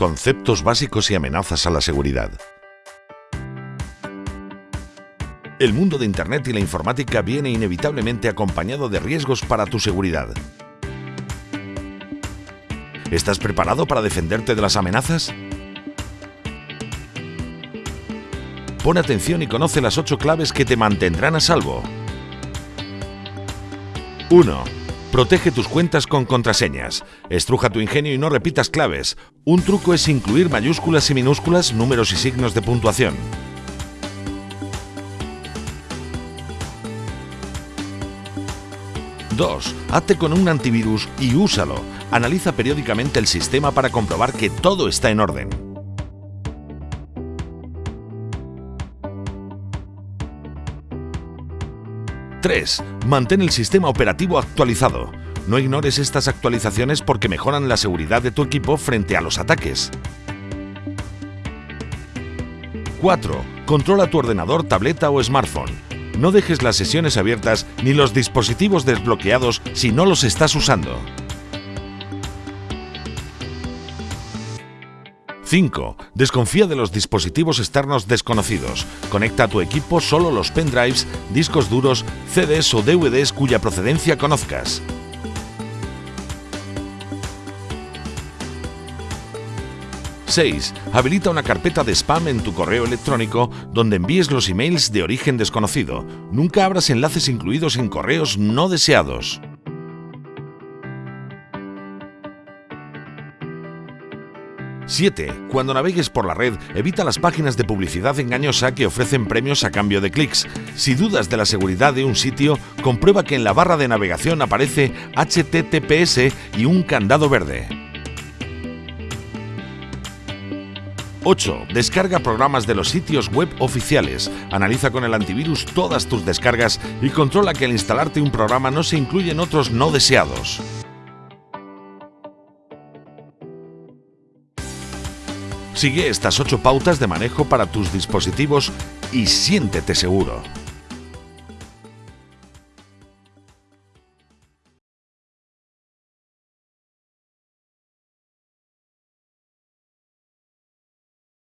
Conceptos básicos y amenazas a la seguridad. El mundo de Internet y la informática viene inevitablemente acompañado de riesgos para tu seguridad. ¿Estás preparado para defenderte de las amenazas? Pon atención y conoce las 8 claves que te mantendrán a salvo. 1. Protege tus cuentas con contraseñas. Estruja tu ingenio y no repitas claves. Un truco es incluir mayúsculas y minúsculas, números y signos de puntuación. 2. Hazte con un antivirus y úsalo. Analiza periódicamente el sistema para comprobar que todo está en orden. 3. Mantén el sistema operativo actualizado. No ignores estas actualizaciones porque mejoran la seguridad de tu equipo frente a los ataques. 4. Controla tu ordenador, tableta o smartphone. No dejes las sesiones abiertas ni los dispositivos desbloqueados si no los estás usando. 5. Desconfía de los dispositivos externos desconocidos. Conecta a tu equipo solo los pendrives, discos duros, CDs o DVDs cuya procedencia conozcas. 6. Habilita una carpeta de spam en tu correo electrónico donde envíes los emails de origen desconocido. Nunca abras enlaces incluidos en correos no deseados. 7. Cuando navegues por la red, evita las páginas de publicidad engañosa que ofrecen premios a cambio de clics. Si dudas de la seguridad de un sitio, comprueba que en la barra de navegación aparece HTTPS y un candado verde. 8. Descarga programas de los sitios web oficiales. Analiza con el antivirus todas tus descargas y controla que al instalarte un programa no se incluyen otros no deseados. Sigue estas 8 pautas de manejo para tus dispositivos y siéntete seguro.